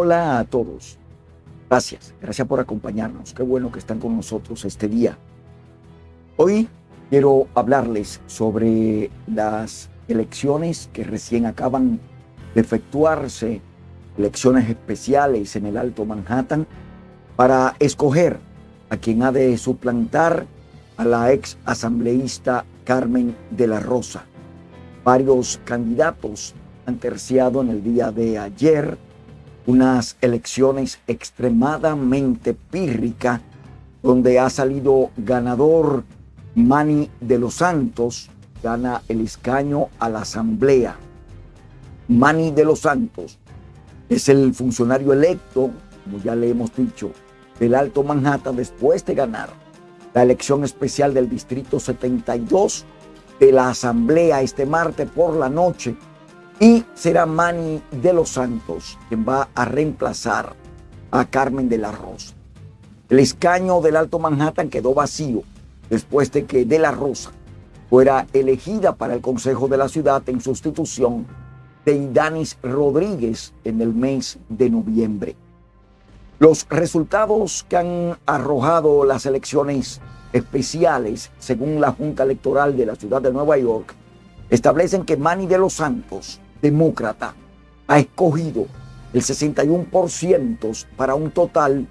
Hola a todos. Gracias, gracias por acompañarnos. Qué bueno que están con nosotros este día. Hoy quiero hablarles sobre las elecciones que recién acaban de efectuarse, elecciones especiales en el Alto Manhattan, para escoger a quien ha de suplantar a la ex asambleísta Carmen de la Rosa. Varios candidatos han terciado en el día de ayer unas elecciones extremadamente pírricas, donde ha salido ganador Mani de los Santos, gana el escaño a la Asamblea. Mani de los Santos es el funcionario electo, como ya le hemos dicho, del Alto Manhattan después de ganar la elección especial del Distrito 72 de la Asamblea este martes por la noche y será Manny de los Santos quien va a reemplazar a Carmen de la Rosa. El escaño del Alto Manhattan quedó vacío después de que de la Rosa fuera elegida para el Consejo de la Ciudad en sustitución de Idanis Rodríguez en el mes de noviembre. Los resultados que han arrojado las elecciones especiales, según la Junta Electoral de la Ciudad de Nueva York, establecen que Manny de los Santos demócrata ha escogido el 61% para un total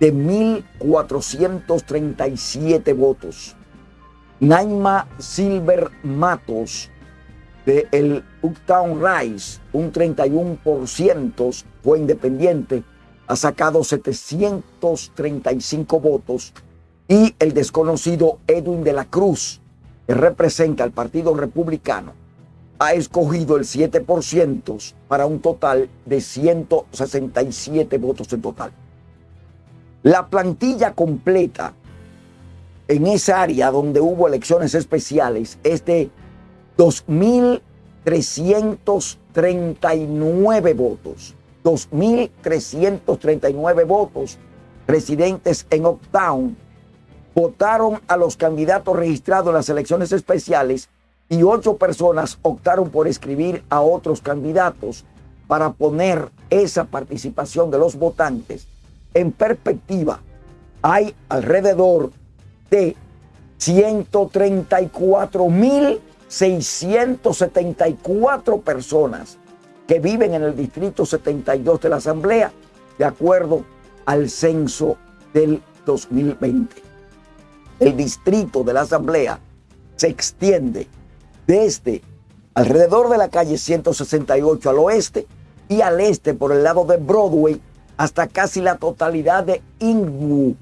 de 1.437 votos. Naima Silver Matos de el Uptown Rise, un 31%, fue independiente, ha sacado 735 votos. Y el desconocido Edwin de la Cruz, que representa al Partido Republicano, ha escogido el 7% para un total de 167 votos en total. La plantilla completa en esa área donde hubo elecciones especiales es de 2.339 votos. 2.339 votos residentes en Uptown votaron a los candidatos registrados en las elecciones especiales y ocho personas optaron por escribir a otros candidatos para poner esa participación de los votantes en perspectiva. Hay alrededor de 134.674 personas que viven en el Distrito 72 de la Asamblea, de acuerdo al censo del 2020. El Distrito de la Asamblea se extiende desde alrededor de la calle 168 al oeste y al este por el lado de Broadway hasta casi la totalidad de Inglewood.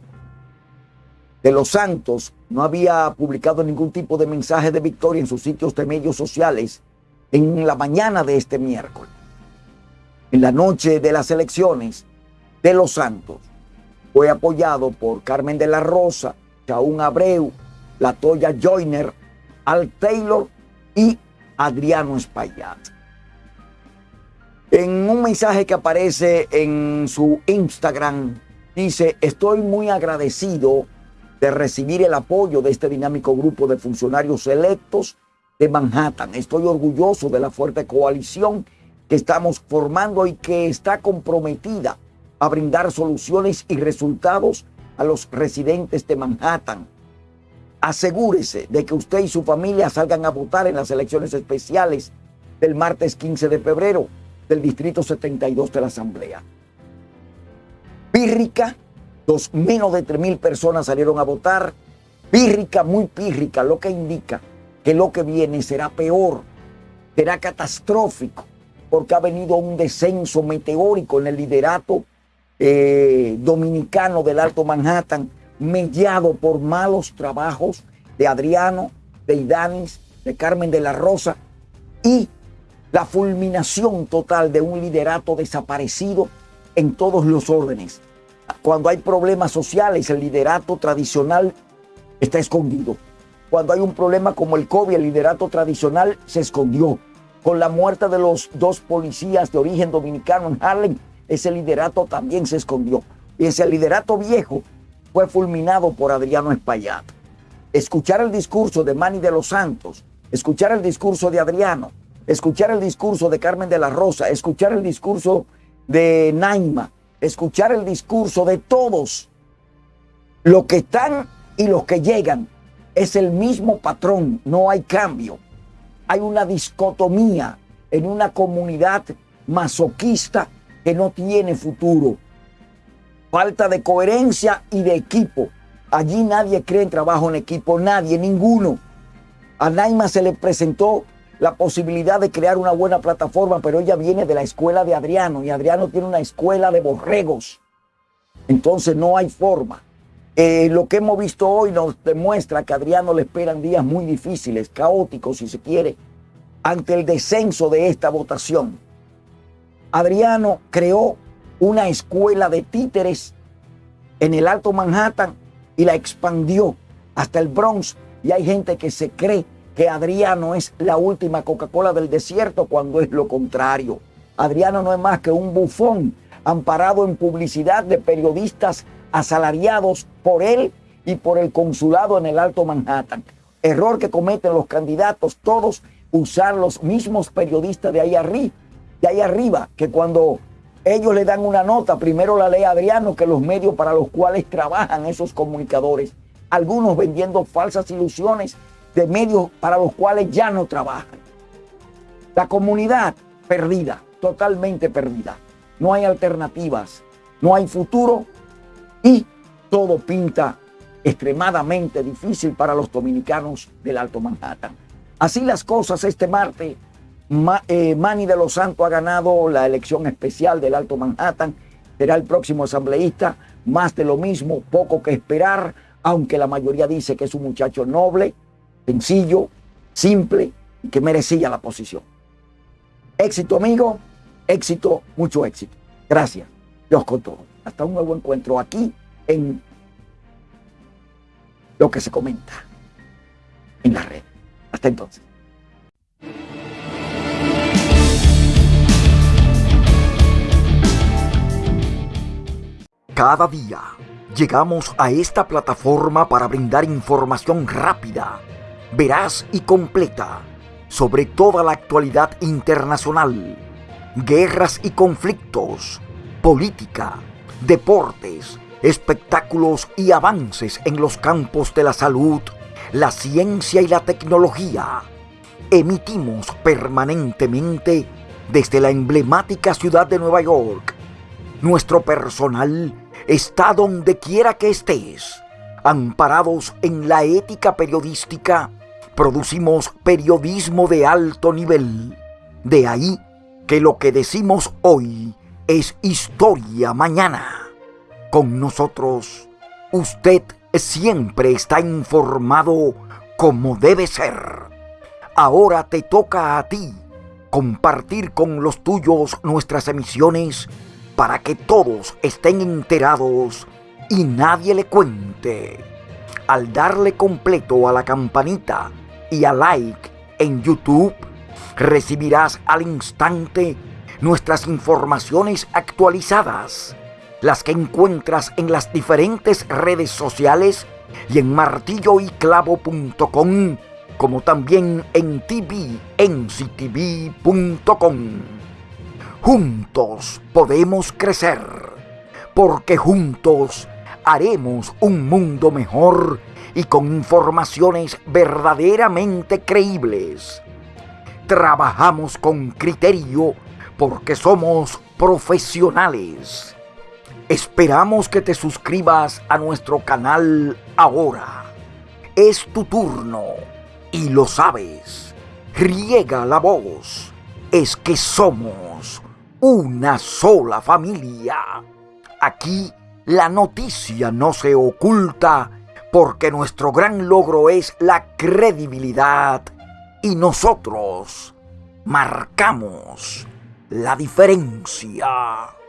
De Los Santos no había publicado ningún tipo de mensaje de victoria en sus sitios de medios sociales en la mañana de este miércoles. En la noche de las elecciones de Los Santos fue apoyado por Carmen de la Rosa, Chaún Abreu, Latoya Joyner, Al Taylor y Adriano Espaillat. En un mensaje que aparece en su Instagram, dice, estoy muy agradecido de recibir el apoyo de este dinámico grupo de funcionarios electos de Manhattan. Estoy orgulloso de la fuerte coalición que estamos formando y que está comprometida a brindar soluciones y resultados a los residentes de Manhattan asegúrese de que usted y su familia salgan a votar en las elecciones especiales del martes 15 de febrero del Distrito 72 de la Asamblea. Pírrica, dos, menos de 3 mil personas salieron a votar. Pírrica, muy pírrica, lo que indica que lo que viene será peor, será catastrófico, porque ha venido un descenso meteórico en el liderato eh, dominicano del Alto Manhattan mediado por malos trabajos de Adriano, de Idanis, de Carmen de la Rosa y la fulminación total de un liderato desaparecido en todos los órdenes. Cuando hay problemas sociales, el liderato tradicional está escondido. Cuando hay un problema como el COVID, el liderato tradicional se escondió. Con la muerte de los dos policías de origen dominicano en Harlem, ese liderato también se escondió. Y ese liderato viejo fue fulminado por Adriano Espaillat. Escuchar el discurso de Manny de los Santos, escuchar el discurso de Adriano, escuchar el discurso de Carmen de la Rosa, escuchar el discurso de Naima, escuchar el discurso de todos, los que están y los que llegan, es el mismo patrón, no hay cambio. Hay una discotomía en una comunidad masoquista que no tiene futuro. Falta de coherencia y de equipo. Allí nadie cree en trabajo en equipo, nadie, ninguno. A Naima se le presentó la posibilidad de crear una buena plataforma, pero ella viene de la escuela de Adriano y Adriano tiene una escuela de borregos. Entonces no hay forma. Eh, lo que hemos visto hoy nos demuestra que Adriano le esperan días muy difíciles, caóticos si se quiere, ante el descenso de esta votación. Adriano creó una escuela de títeres en el Alto Manhattan y la expandió hasta el Bronx. Y hay gente que se cree que Adriano es la última Coca-Cola del desierto cuando es lo contrario. Adriano no es más que un bufón amparado en publicidad de periodistas asalariados por él y por el consulado en el Alto Manhattan. Error que cometen los candidatos todos, usar los mismos periodistas de ahí arriba, de ahí arriba, que cuando ellos le dan una nota, primero la lee Adriano que los medios para los cuales trabajan esos comunicadores. Algunos vendiendo falsas ilusiones de medios para los cuales ya no trabajan. La comunidad perdida, totalmente perdida. No hay alternativas, no hay futuro y todo pinta extremadamente difícil para los dominicanos del Alto Manhattan. Así las cosas este martes, eh, Manny de los Santos ha ganado la elección especial del Alto Manhattan, será el próximo asambleísta, más de lo mismo, poco que esperar, aunque la mayoría dice que es un muchacho noble, sencillo, simple y que merecía la posición. Éxito amigo, éxito, mucho éxito. Gracias. Dios con todo. Hasta un nuevo encuentro aquí en lo que se comenta en la red. Hasta entonces. Cada día llegamos a esta plataforma para brindar información rápida, veraz y completa sobre toda la actualidad internacional, guerras y conflictos, política, deportes, espectáculos y avances en los campos de la salud, la ciencia y la tecnología. Emitimos permanentemente desde la emblemática ciudad de Nueva York. Nuestro personal está donde quiera que estés. Amparados en la ética periodística, producimos periodismo de alto nivel. De ahí que lo que decimos hoy es historia mañana. Con nosotros, usted siempre está informado como debe ser. Ahora te toca a ti compartir con los tuyos nuestras emisiones para que todos estén enterados y nadie le cuente. Al darle completo a la campanita y a like en YouTube, recibirás al instante nuestras informaciones actualizadas, las que encuentras en las diferentes redes sociales y en martilloyclavo.com, como también en tvnctv.com. Juntos podemos crecer, porque juntos haremos un mundo mejor y con informaciones verdaderamente creíbles. Trabajamos con criterio porque somos profesionales. Esperamos que te suscribas a nuestro canal ahora. Es tu turno y lo sabes. Riega la voz. Es que somos una sola familia. Aquí la noticia no se oculta porque nuestro gran logro es la credibilidad y nosotros marcamos la diferencia.